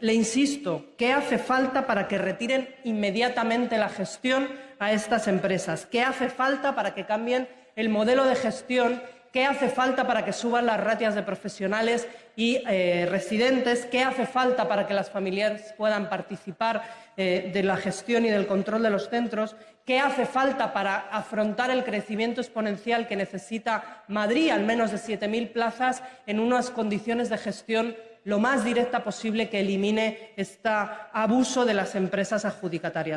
Le insisto, ¿qué hace falta para que retiren inmediatamente la gestión a estas empresas? ¿Qué hace falta para que cambien el modelo de gestión? ¿Qué hace falta para que suban las ratias de profesionales y eh, residentes? ¿Qué hace falta para que las familias puedan participar eh, de la gestión y del control de los centros? ¿Qué hace falta para afrontar el crecimiento exponencial que necesita Madrid, al menos de 7.000 plazas, en unas condiciones de gestión lo más directa posible que elimine este abuso de las empresas adjudicatarias.